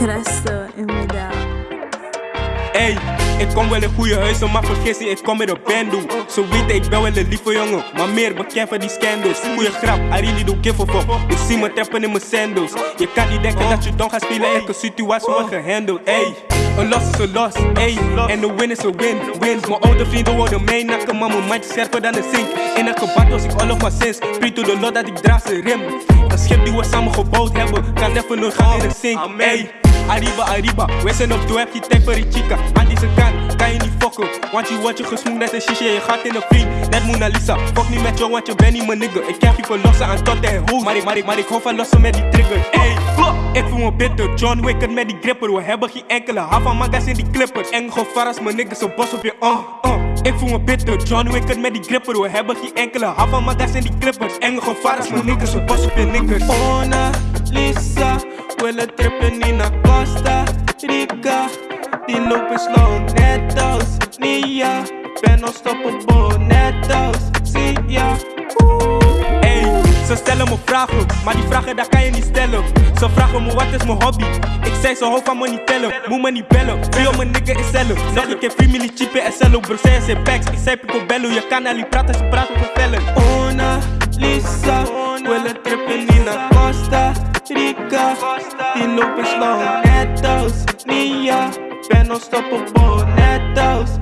Resto humida. Hey, ik kom wel in goede huis, maar vergis je, ik kom met een bando. Zo weten, ik ben wel een lieve jongen, maar meer bekend van die scandals. Goeie grap, I really don't give a fuck. Ik zie me tappen in mijn sandals. Je kan niet denken dat je dan gaat spelen, elke situatie wordt gehandeld. Hey. Een loss is een loss, ey. En een win is een win, win. Mijn oude vrienden worden meinakken, maar mijn mind is scherper dan een zink. In een gebak was ik all of my sins. Prie to the Lord dat ik draag ze rim. Een schip die we samen gebouwd hebben, kan even nog gaan in de zink, ey. Arriba, Arriba, we zijn op doe, heb je tijd voor die chica Aan deze kant kan je niet fokken. Want je wordt je gesmoed net een shisha, je gaat in een vriend Net Mona Lisa, fuck niet met jou want je bent niet mijn nigga Ik heb je verlossen aan tot en hoes Maar ik, maar ik, maar ik hoef van lossen met die trigger. Ey, ik voel me bitter, John Wicker met die gripper We hebben geen enkele hava magas in die clippers. Eng gevaar als mijn niggas een bos op je, uh, uh ik voel me bitter, John Wicker met die gripper We hebben geen enkele hava magas in die clippers. Eng gevaar als mijn niggas een bos op je Lisa willen trippen niet naar Costa Rica. Die lopen slow net als Nia. Ben unstoppable net als Sia. Ey, ze stellen me vragen, maar die vragen daar kan je niet stellen. Ze vragen me wat is mijn hobby? Ik zei ze hoofd van me niet tellen, moet me niet bellen Veel mijn nigga is cellen? Nog een keer family cheap in SLO Bro, zij packs, ik zei picobello Je kan al niet praten, ze praten over vellen. Mona Lisa willen trippen niet naar Costa Rica Die lopen slow net als Nia Ben unstoppable net als